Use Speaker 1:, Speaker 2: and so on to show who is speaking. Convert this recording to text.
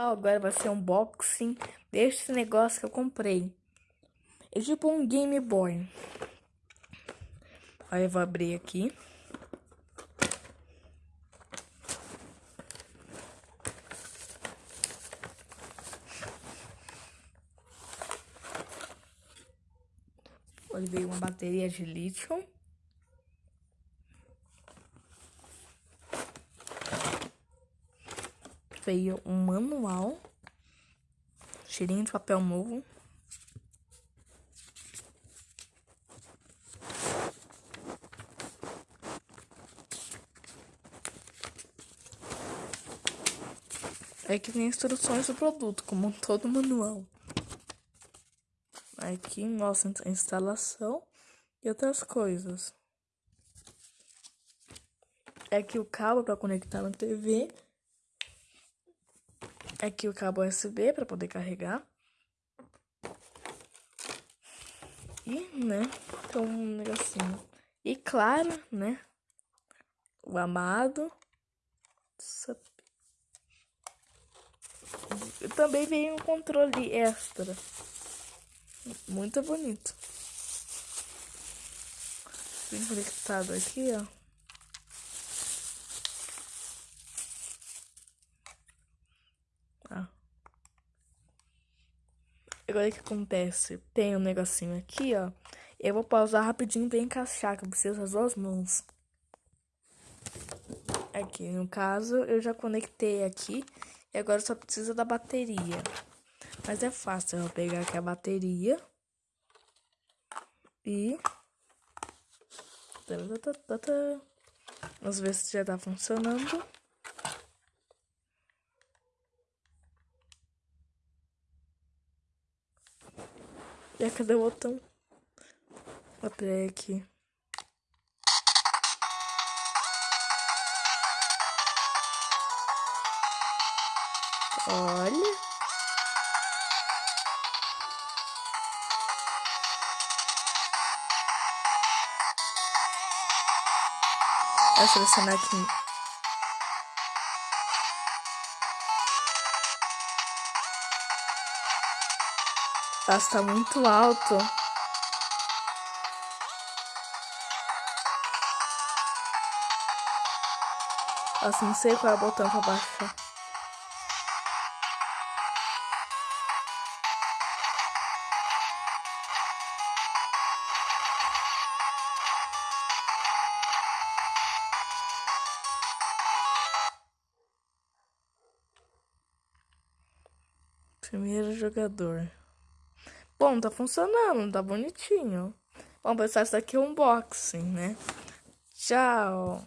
Speaker 1: pessoal, agora vai ser um unboxing desse negócio que eu comprei. É tipo um Game Boy. Aí eu vou abrir aqui. Ele veio uma bateria de lítio. Veio um manual, cheirinho de papel novo. É que tem instruções do produto, como todo manual. Aqui mostra a instalação e outras coisas. É aqui o cabo para conectar na TV Aqui o cabo USB para poder carregar. E, né, então um negocinho. E claro, né, o amado. Também veio um controle extra. Muito bonito. Bem conectado aqui, ó. Agora o que acontece? Tem um negocinho aqui, ó. Eu vou pausar rapidinho pra encaixar, que eu preciso das duas mãos. Aqui, no caso, eu já conectei aqui. E agora só precisa da bateria. Mas é fácil, eu vou pegar aqui a bateria. E... Vamos ver se já tá funcionando. E cadê o botão? Aperei aqui. Olha. Vou selecionar aqui Nossa, tá muito alto. Nossa, não sei qual é o botão pra baixar. Primeiro jogador. Bom, tá funcionando, tá bonitinho. Bom, pessoal, isso aqui é um unboxing, né? Tchau!